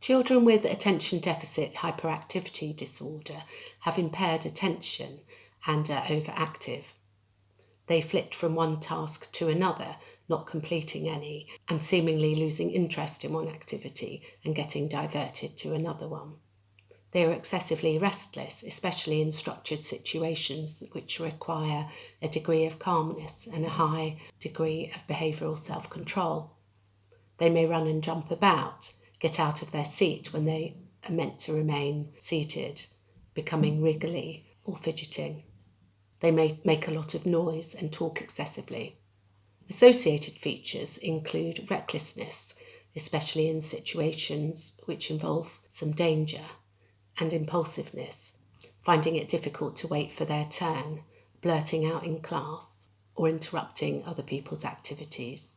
Children with attention deficit hyperactivity disorder have impaired attention and are overactive. They flit from one task to another, not completing any, and seemingly losing interest in one activity and getting diverted to another one. They are excessively restless, especially in structured situations which require a degree of calmness and a high degree of behavioural self control. They may run and jump about, get out of their seat when they are meant to remain seated, becoming wriggly or fidgeting. They may make a lot of noise and talk excessively. Associated features include recklessness, especially in situations which involve some danger, and impulsiveness, finding it difficult to wait for their turn, blurting out in class, or interrupting other people's activities.